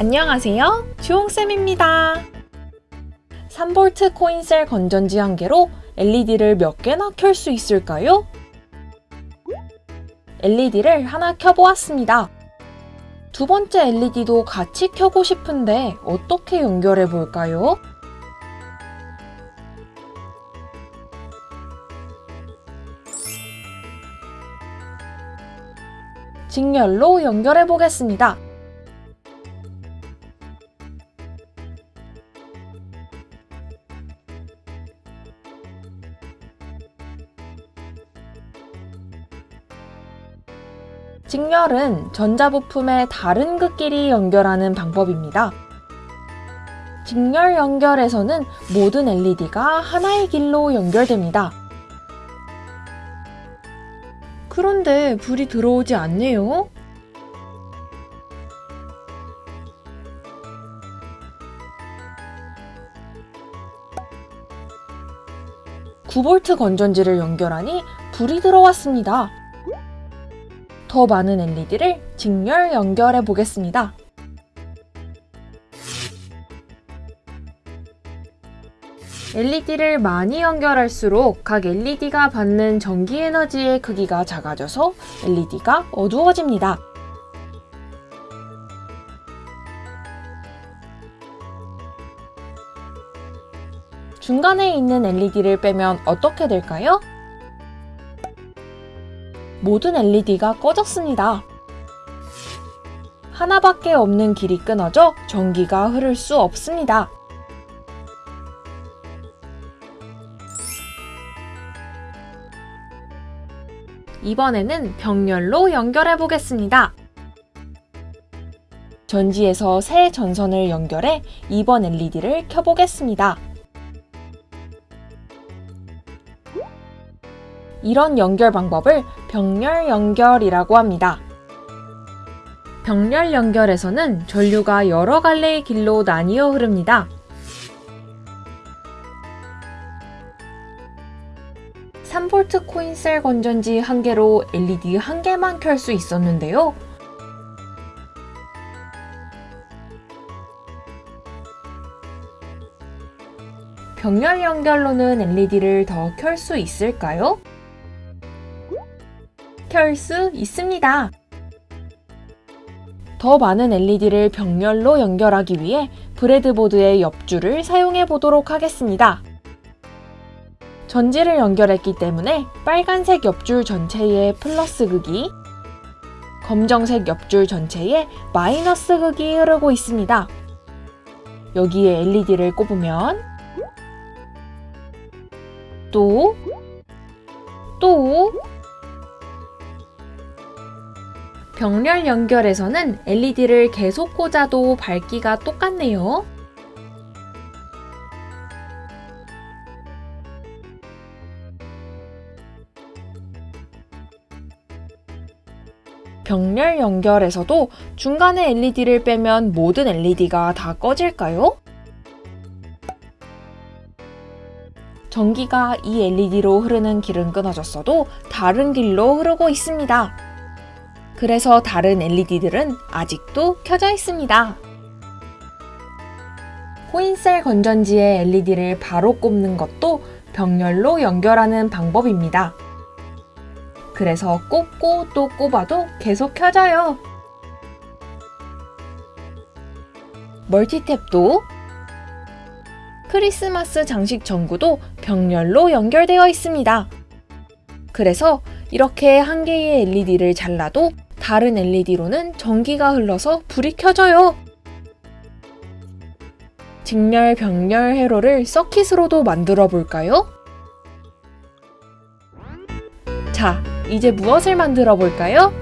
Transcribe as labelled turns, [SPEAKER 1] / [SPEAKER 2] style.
[SPEAKER 1] 안녕하세요. 주홍쌤입니다. 3V 코인셀 건전지 한 개로 LED를 몇 개나 켤 수 있을까요? LED를 하나 켜보았습니다. 두 번째 LED도 같이 켜고 싶은데 어떻게 연결해 볼까요? 직렬로 연결해 보겠습니다. 직렬은 전자부품의 다른 극끼리 연결하는 방법입니다. 직렬 연결에서는 모든 LED가 하나의 길로 연결됩니다. 그런데 불이 들어오지 않네요. (9V) 건전지를 연결하니 불이 들어왔습니다. 더 많은 LED를 직렬 연결해 보겠습니다. LED를 많이 연결할수록 각 LED가 받는 전기 에너지의 크기가 작아져서 LED가 어두워집니다. 중간에 있는 LED를 빼면 어떻게 될까요? 모든 LED가 꺼졌습니다. 하나밖에 없는 길이 끊어져 전기가 흐를 수 없습니다. 이번에는 병렬로 연결해 보겠습니다. 전지에서 새 전선을 연결해 2번 LED를 켜보겠습니다. 이런 연결 방법을 병렬 연결이라고 합니다. 병렬 연결에서는 전류가 여러 갈래의 길로 나뉘어 흐릅니다. 3V 코인셀 건전지 한 개로 LED 한 개만 켤 수 있었는데요. 병렬 연결로는 LED를 더 켤 수 있을까요? 켤 수 있습니다. 더 많은 LED를 병렬로 연결하기 위해 브레드보드의 옆줄을 사용해 보도록 하겠습니다. 전지를 연결했기 때문에 빨간색 옆줄 전체에 플러스 극이, 검정색 옆줄 전체에 마이너스 극이 흐르고 있습니다. 여기에 LED를 꼽으면 또, 또 병렬 연결에서는 LED를 계속 꽂아도 밝기가 똑같네요. 병렬 연결에서도 중간에 LED를 빼면 모든 LED가 다 꺼질까요? 전기가 이 LED로 흐르는 길은 끊어졌어도 다른 길로 흐르고 있습니다. 그래서 다른 LED들은 아직도 켜져 있습니다. 코인셀 건전지에 LED를 바로 꼽는 것도 병렬로 연결하는 방법입니다. 그래서 꼽고 또 꼽아도 계속 켜져요. 멀티탭도 크리스마스 장식 전구도 병렬로 연결되어 있습니다. 그래서 이렇게 한 개의 LED를 잘라도 다른 LED로는 전기가 흘러서 불이 켜져요. 직렬, 병렬 회로를 서킷으로도 만들어 볼까요? 자, 이제 무엇을 만들어 볼까요?